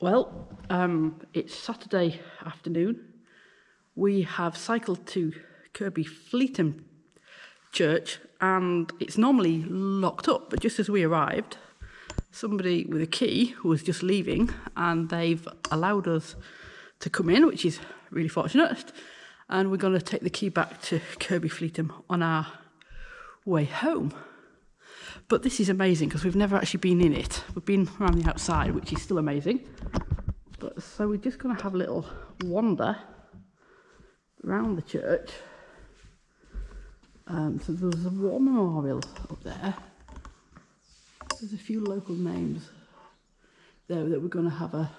Well, um, it's Saturday afternoon. We have cycled to Kirkby Fleetham Church and it's normally locked up, but just as we arrived, somebody with a key was just leaving and they've allowed us to come in, which is really fortunate. And we're going to take the key back to Kirkby Fleetham on our way home. But this is amazing because we've never actually been in it. We've been around the outside, which is still amazing. But so we're just going to have a little wander around the church. Um, so there's a war memorial up there. There's a few local names there that we're going to have a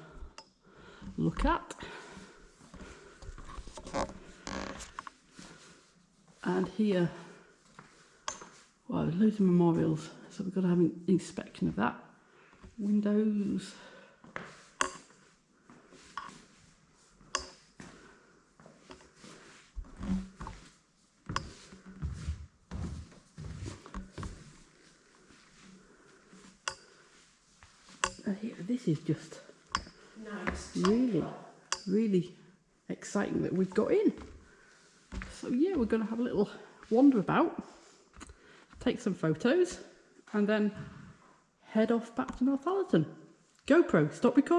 look at. And here, well, loads of memorials, so we've got to have an inspection of that. Windows. Uh, this is just Nice. really, really exciting that we've got in. So yeah, we're going to have a little wander about, take some photos, and then head off back to Northallerton. GoPro, stop recording.